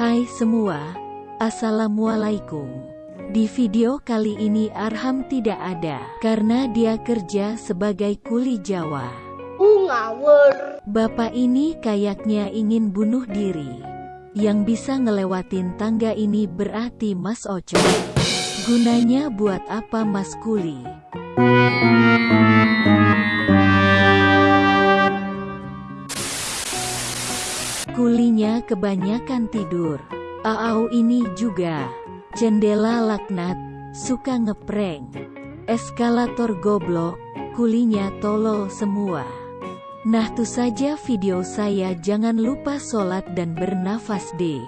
Hai semua, Assalamualaikum. Di video kali ini Arham tidak ada, karena dia kerja sebagai kuli Jawa. Uh, ngawur. Bapak ini kayaknya ingin bunuh diri. Yang bisa ngelewatin tangga ini berarti Mas Oco. Gunanya buat apa Mas Kuli? Kulinya kebanyakan tidur. Aau ini juga. Jendela laknat, suka ngeprank. Eskalator goblok, kulinya tolol semua. Nah tuh saja video saya jangan lupa sholat dan bernafas deh.